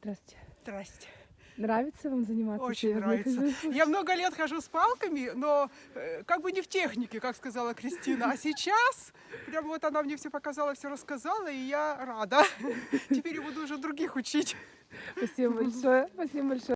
Здравствуйте. Здрасте. Нравится вам заниматься? Очень нравится. ходьбой? Я много лет хожу с палками, но э, как бы не в технике, как сказала Кристина. А сейчас, прям вот она мне все показала, все рассказала, и я рада. Теперь я буду уже других учить. Спасибо большое. Спасибо большое.